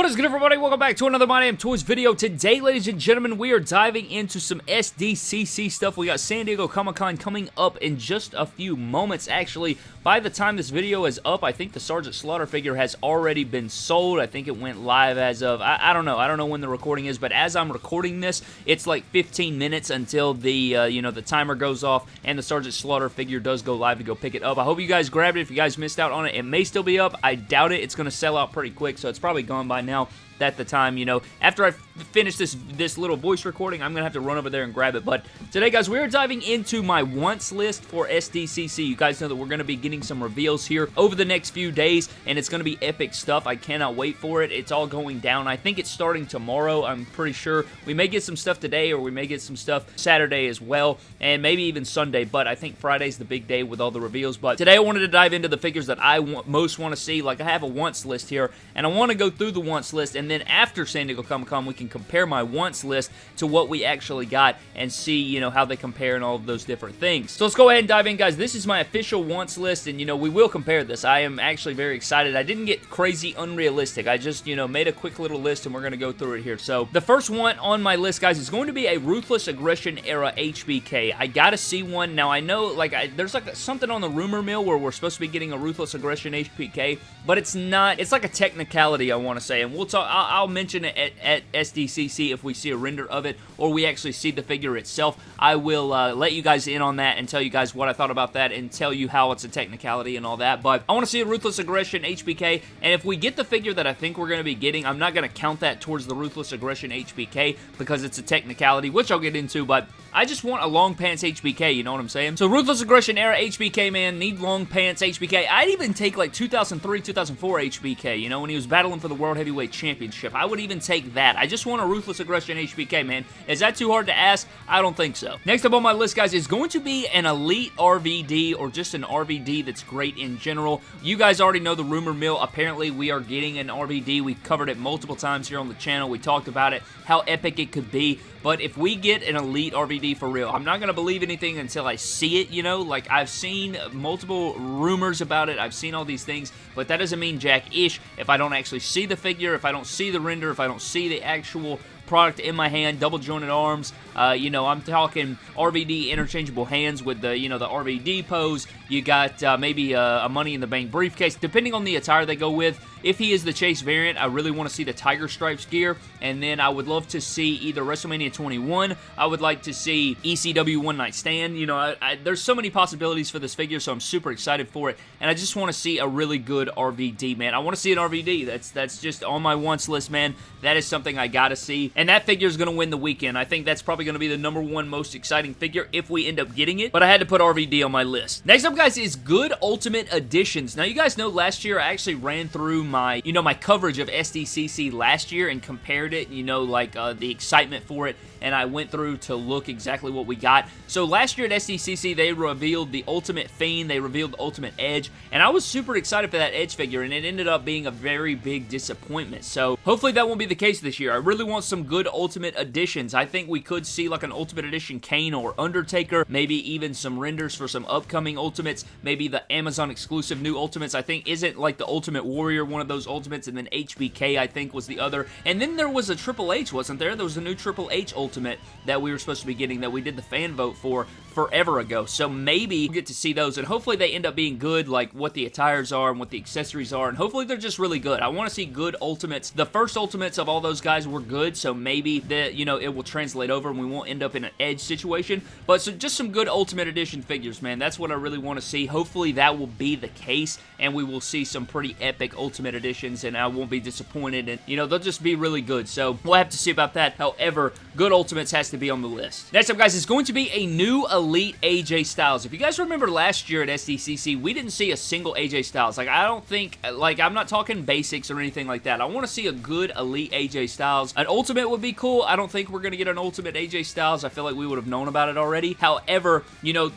What is good everybody? Welcome back to another My Damn Toys video. Today, ladies and gentlemen, we are diving into some SDCC stuff. We got San Diego Comic-Con coming up in just a few moments. Actually, by the time this video is up, I think the Sergeant Slaughter figure has already been sold. I think it went live as of, I, I don't know. I don't know when the recording is, but as I'm recording this, it's like 15 minutes until the, uh, you know, the timer goes off and the Sergeant Slaughter figure does go live to go pick it up. I hope you guys grabbed it. If you guys missed out on it, it may still be up. I doubt it. It's going to sell out pretty quick, so it's probably gone by now at the time, you know, after I finish this this little voice recording, I'm going to have to run over there and grab it. But today, guys, we're diving into my wants list for SDCC. You guys know that we're going to be getting some reveals here over the next few days, and it's going to be epic stuff. I cannot wait for it. It's all going down. I think it's starting tomorrow. I'm pretty sure. We may get some stuff today, or we may get some stuff Saturday as well, and maybe even Sunday, but I think Friday's the big day with all the reveals. But today, I wanted to dive into the figures that I want, most want to see. Like, I have a wants list here, and I want to go through the wants list, and then after San Diego Comic-Con, we can compare my wants list to what we actually got and see, you know, how they compare and all of those different things. So let's go ahead and dive in, guys. This is my official wants list, and, you know, we will compare this. I am actually very excited. I didn't get crazy unrealistic. I just, you know, made a quick little list, and we're going to go through it here. So the first one on my list, guys, is going to be a Ruthless Aggression era HBK. I got to see one. Now, I know, like, I, there's, like, something on the rumor mill where we're supposed to be getting a Ruthless Aggression HBK, but it's not, it's like a technicality, I want to say, and we'll talk, I'll, I'll mention it at, at, SDCC if we see a render of it or we actually see the figure itself. I will uh, let you guys in on that and tell you guys what I thought about that and tell you how it's a technicality and all that, but I want to see a Ruthless Aggression HBK, and if we get the figure that I think we're going to be getting, I'm not going to count that towards the Ruthless Aggression HBK because it's a technicality, which I'll get into, but I just want a long pants HBK, you know what I'm saying? So Ruthless Aggression era HBK, man, need long pants HBK. I'd even take like 2003, 2004 HBK, you know, when he was battling for the World Heavyweight Championship. I would even take that. I just want a Ruthless Aggression HBK, man. Is that too hard to ask? I don't think so. Next up on my list, guys, is going to be an Elite RVD or just an RVD that's great in general. You guys already know the rumor mill. Apparently, we are getting an RVD. We've covered it multiple times here on the channel. We talked about it, how epic it could be. But if we get an Elite RVD for real, I'm not going to believe anything until I see it, you know? Like, I've seen multiple rumors about it. I've seen all these things, but that doesn't mean jack-ish if I don't actually see the figure, if I don't see the render, if I don't see the actual product in my hand, double jointed arms. Uh, you know, I'm talking RVD interchangeable hands with the, you know, the RVD pose. You got uh, maybe a, a Money in the Bank briefcase, depending on the attire they go with. If he is the Chase variant, I really want to see the Tiger Stripes gear, and then I would love to see either WrestleMania 21, I would like to see ECW One Night Stand, you know, I, I, there's so many possibilities for this figure, so I'm super excited for it, and I just want to see a really good RVD, man. I want to see an RVD, that's, that's just on my wants list, man. That is something I gotta see, and that figure is going to win the weekend. I think that's probably going to be the number one most exciting figure if we end up getting it, but I had to put RVD on my list. Next up, guys, is good Ultimate Editions. Now, you guys know last year I actually ran through my, you know, my coverage of SDCC last year and compared it, you know, like uh, the excitement for it, and I went through to look exactly what we got. So last year at SDCC, they revealed the Ultimate Fiend, they revealed the Ultimate Edge, and I was super excited for that Edge figure, and it ended up being a very big disappointment. So hopefully that won't be the case this year. I really want some good Ultimate Editions. I think we could see like an Ultimate Edition Kane or Undertaker, maybe even some renders for some upcoming Ultimates, maybe the Amazon exclusive new Ultimates. I think isn't like the Ultimate Warrior one of those Ultimates, and then HBK I think was the other. And then there was a Triple H, wasn't there? There was a new Triple H Ultimate that we were supposed to be getting that we did the fan vote for forever ago. So maybe get to see those, and hopefully they end up being good, like what the attires are and what the accessories are, and hopefully they're just really good. I want to see good Ultimates. The first Ultimates of all those guys were good, so maybe that you know it will translate over and we won't end up in an Edge situation. But so just some good Ultimate Edition figures, man. That's what I really want to see. Hopefully that will be the case, and we will see some pretty epic Ultimate Editions, and I won't be disappointed, and you know they'll just be really good. So we'll have to see about that. However, good Ultimates has to be on the list. Next up, guys, is going to be a new Elite AJ Styles. If you guys remember last year at SDCC, we didn't see a single AJ Styles. Like, I don't think, like, I'm not talking basics or anything like that. I want to see a good Elite AJ Styles. An Ultimate would be cool. I don't think we're going to get an Ultimate AJ Styles. I feel like we would have known about it already. However, you know,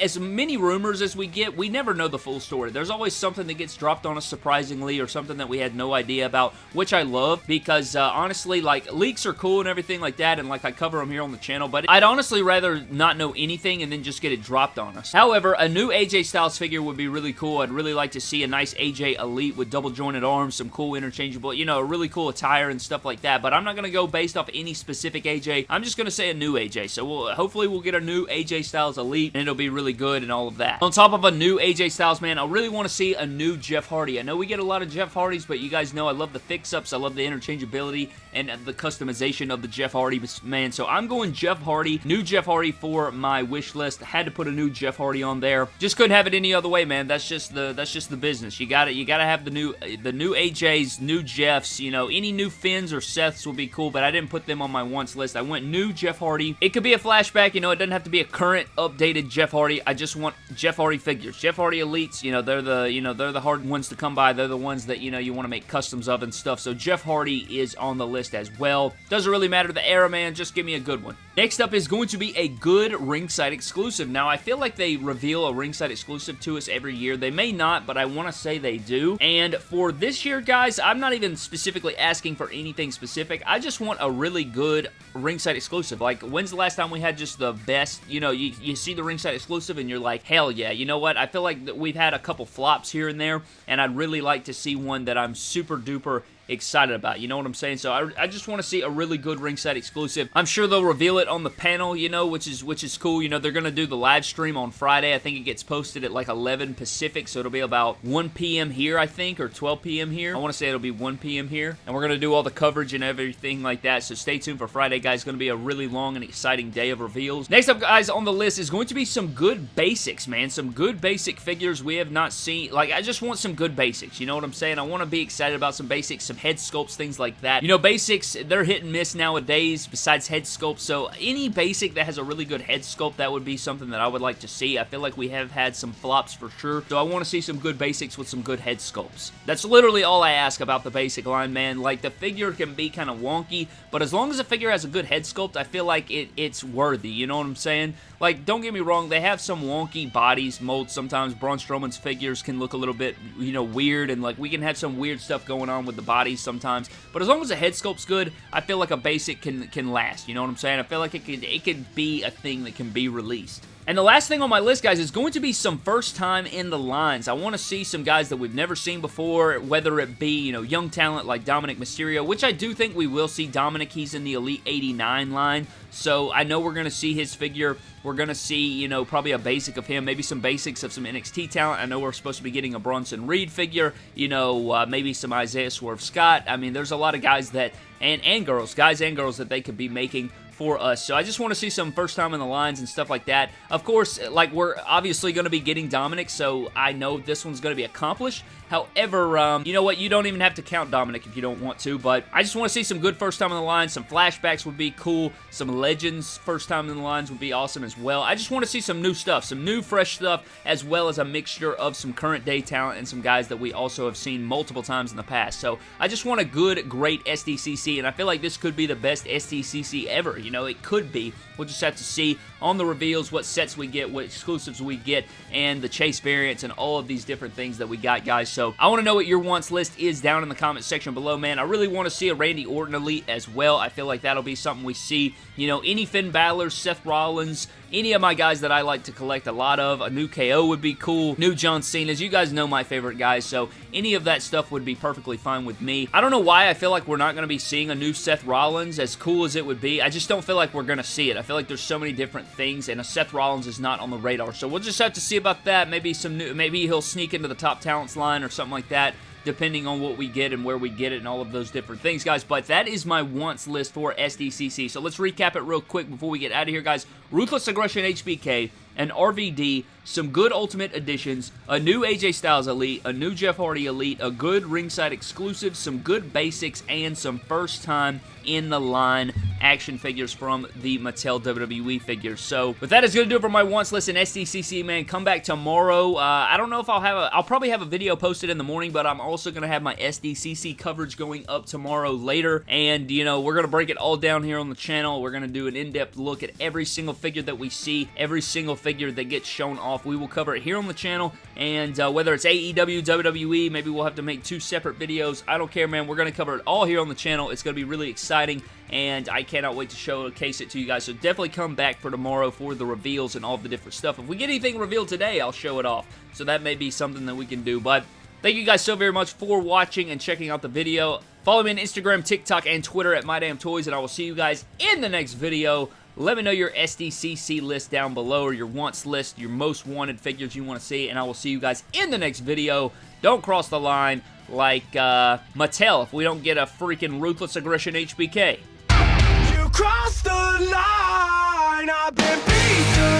as many rumors as we get, we never know the full story. There's always something that gets dropped on us surprisingly or something that we had no idea about, which I love because, uh, honestly, like, leaks are cool and everything like that that, and like I cover them here on the channel, but I'd honestly rather not know anything and then just get it dropped on us. However, a new AJ Styles figure would be really cool. I'd really like to see a nice AJ Elite with double jointed arms, some cool interchangeable, you know, a really cool attire and stuff like that, but I'm not going to go based off any specific AJ. I'm just going to say a new AJ, so we'll, hopefully we'll get a new AJ Styles Elite, and it'll be really good and all of that. On top of a new AJ Styles, man, I really want to see a new Jeff Hardy. I know we get a lot of Jeff Hardys, but you guys know I love the fix-ups, I love the interchangeability, and the customization of the Jeff Hardy, man, so I'm going Jeff Hardy, new Jeff Hardy for my wish list. Had to put a new Jeff Hardy on there. Just couldn't have it any other way, man. That's just the that's just the business. You got it. You got to have the new the new AJs, new Jeffs. You know, any new Finns or Seths will be cool, but I didn't put them on my wants list. I went new Jeff Hardy. It could be a flashback. You know, it doesn't have to be a current updated Jeff Hardy. I just want Jeff Hardy figures. Jeff Hardy elites. You know, they're the you know they're the hard ones to come by. They're the ones that you know you want to make customs of and stuff. So Jeff Hardy is on the list as well. Doesn't really matter the era, man. Just give me a good one. Next up is going to be a good ringside exclusive. Now, I feel like they reveal a ringside exclusive to us every year. They may not, but I want to say they do. And for this year, guys, I'm not even specifically asking for anything specific. I just want a really good ringside exclusive. Like, when's the last time we had just the best, you know, you, you see the ringside exclusive and you're like, hell yeah, you know what? I feel like we've had a couple flops here and there, and I'd really like to see one that I'm super duper excited about. You know what I'm saying? So I, I just want to see a really good ringside exclusive. I'm sure they'll reveal it on the panel, you know, which is which is cool. You know, they're going to do the live stream on Friday. I think it gets posted at like 11 Pacific, so it'll be about 1 p.m. here, I think, or 12 p.m. here. I want to say it'll be 1 p.m. here. And we're going to do all the coverage and everything like that, so stay tuned for Friday, guys. It's going to be a really long and exciting day of reveals. Next up, guys, on the list is going to be some good basics, man. Some good basic figures we have not seen. Like, I just want some good basics. You know what I'm saying? I want to be excited about some basics, some head sculpts, things like that. You know, basics, they're hit and miss nowadays besides head sculpt, so any basic that has a really good head sculpt, that would be something that I would like to see. I feel like we have had some flops for sure, so I want to see some good basics with some good head sculpts. That's literally all I ask about the basic line, man. Like, the figure can be kind of wonky, but as long as the figure has a good head sculpt, I feel like it, it's worthy, you know what I'm saying? Like, don't get me wrong, they have some wonky bodies, molds sometimes. Braun Strowman's figures can look a little bit, you know, weird, and like, we can have some weird stuff going on with the bodies sometimes, but as long as the head sculpt's good, I feel like a basic can, can last, you know what I'm saying? I feel like it could, it could be a thing that can be released. And the last thing on my list, guys, is going to be some first time in the lines. I want to see some guys that we've never seen before, whether it be, you know, young talent like Dominic Mysterio, which I do think we will see Dominic. He's in the Elite 89 line, so I know we're going to see his figure. We're going to see, you know, probably a basic of him, maybe some basics of some NXT talent. I know we're supposed to be getting a Bronson Reed figure, you know, uh, maybe some Isaiah Swerve Scott. I mean, there's a lot of guys that, and, and girls, guys and girls that they could be making for us. So I just want to see some first time in the lines and stuff like that. Of course, like we're obviously going to be getting Dominic, so I know this one's going to be accomplished. However, um, you know what? You don't even have to count Dominic if you don't want to, but I just want to see some good first time on the lines. Some flashbacks would be cool. Some legends first time in the lines would be awesome as well. I just want to see some new stuff, some new fresh stuff, as well as a mixture of some current day talent and some guys that we also have seen multiple times in the past. So I just want a good, great SDCC, and I feel like this could be the best SDCC ever. You know, it could be. We'll just have to see on the reveals what sets we get, what exclusives we get, and the chase variants and all of these different things that we got, guys. So I want to know what your wants list is down in the comment section below, man. I really want to see a Randy Orton Elite as well. I feel like that'll be something we see. You know, any Finn Balor, Seth Rollins, any of my guys that I like to collect a lot of. A new KO would be cool. New John Cena's. You guys know my favorite guys, so any of that stuff would be perfectly fine with me. I don't know why I feel like we're not going to be seeing a new Seth Rollins, as cool as it would be. I just don't feel like we're going to see it. I feel like there's so many different things, and a Seth Rollins is not on the radar, so we'll just have to see about that. Maybe some new, maybe he'll sneak into the top talents line or something like that depending on what we get and where we get it and all of those different things, guys. But that is my wants list for SDCC. So let's recap it real quick before we get out of here, guys. Ruthless Aggression HBK, an RVD, some good Ultimate Editions, a new AJ Styles Elite, a new Jeff Hardy Elite, a good ringside exclusive, some good basics, and some first time in the line action figures from the Mattel WWE figures. So, with that is going to do it for my wants list in SDCC, man. Come back tomorrow. Uh, I don't know if I'll have a... I'll probably have a video posted in the morning, but I'm also going to have my SDCC coverage going up tomorrow later. And, you know, we're going to break it all down here on the channel. We're going to do an in-depth look at every single figure that we see, every single figure that gets shown off, we will cover it here on the channel, and uh, whether it's AEW, WWE, maybe we'll have to make two separate videos. I don't care, man. We're going to cover it all here on the channel. It's going to be really exciting, and I cannot wait to showcase it to you guys. So definitely come back for tomorrow for the reveals and all the different stuff. If we get anything revealed today, I'll show it off. So that may be something that we can do, but Thank you guys so very much for watching and checking out the video. Follow me on Instagram, TikTok, and Twitter at MyDamnToys, and I will see you guys in the next video. Let me know your SDCC list down below, or your wants list, your most wanted figures you want to see, and I will see you guys in the next video. Don't cross the line like uh, Mattel if we don't get a freaking Ruthless Aggression HBK. You crossed the line, I've been beaten,